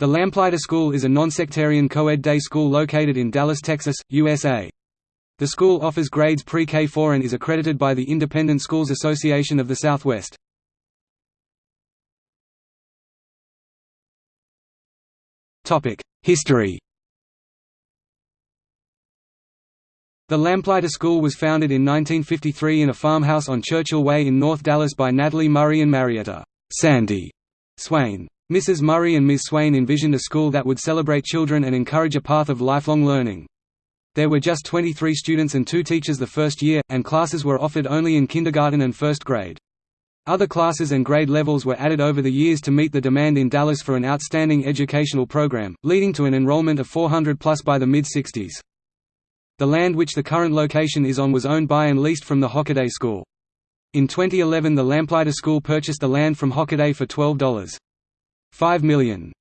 The Lamplighter School is a nonsectarian co-ed day school located in Dallas, Texas, USA. The school offers grades pre-K4 and is accredited by the Independent Schools Association of the Southwest. History The Lamplighter School was founded in 1953 in a farmhouse on Churchill Way in North Dallas by Natalie Murray and Marietta Sandy Swain. Mrs. Murray and Ms. Swain envisioned a school that would celebrate children and encourage a path of lifelong learning. There were just 23 students and two teachers the first year, and classes were offered only in kindergarten and first grade. Other classes and grade levels were added over the years to meet the demand in Dallas for an outstanding educational program, leading to an enrollment of 400 plus by the mid-60s. The land which the current location is on was owned by and leased from the Hockaday School. In 2011 the Lamplighter School purchased the land from Hockaday for $12. 5 million.